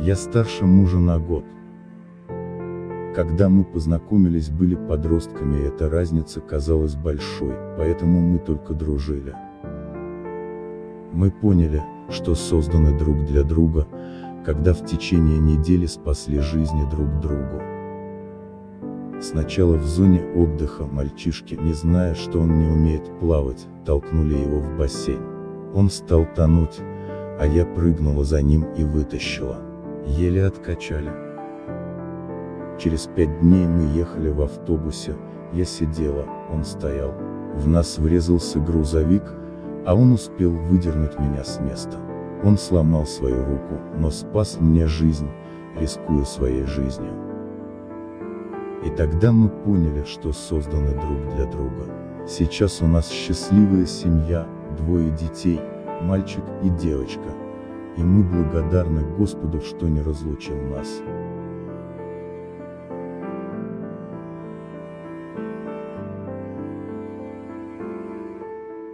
Я старше мужа на год. Когда мы познакомились были подростками и эта разница казалась большой, поэтому мы только дружили. Мы поняли, что созданы друг для друга, когда в течение недели спасли жизни друг другу. Сначала в зоне отдыха мальчишки, не зная, что он не умеет плавать, толкнули его в бассейн. Он стал тонуть, а я прыгнула за ним и вытащила. Еле откачали. Через пять дней мы ехали в автобусе, я сидела, он стоял. В нас врезался грузовик, а он успел выдернуть меня с места. Он сломал свою руку, но спас мне жизнь, рискуя своей жизнью. И тогда мы поняли, что созданы друг для друга. Сейчас у нас счастливая семья, двое детей, мальчик и девочка. И мы благодарны Господу, что не разлучил нас.